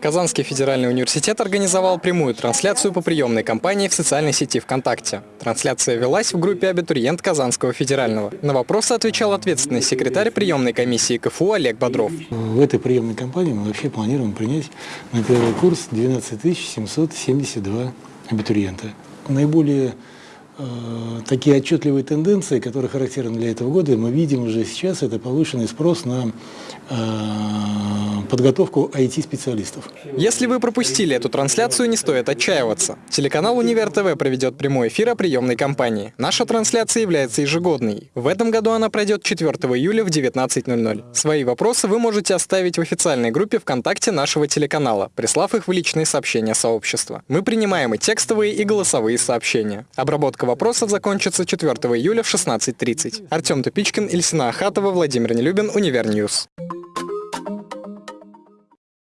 Казанский федеральный университет организовал прямую трансляцию по приемной кампании в социальной сети ВКонтакте. Трансляция велась в группе «Абитуриент Казанского федерального». На вопросы отвечал ответственный секретарь приемной комиссии КФУ Олег Бодров. В этой приемной кампании мы вообще планируем принять на первый курс 12 772 абитуриента. Наиболее такие отчетливые тенденции, которые характерны для этого года, мы видим уже сейчас, это повышенный спрос на э, подготовку IT-специалистов. Если вы пропустили эту трансляцию, не стоит отчаиваться. Телеканал «Универ ТВ» проведет прямой эфир о приемной кампании. Наша трансляция является ежегодной. В этом году она пройдет 4 июля в 19.00. Свои вопросы вы можете оставить в официальной группе ВКонтакте нашего телеканала, прислав их в личные сообщения сообщества. Мы принимаем и текстовые, и голосовые сообщения. Обработка вопросов закончится 4 июля в 16.30. Артем Тупичкин, Ильсина Ахатова, Владимир Нелюбин, Универньюз.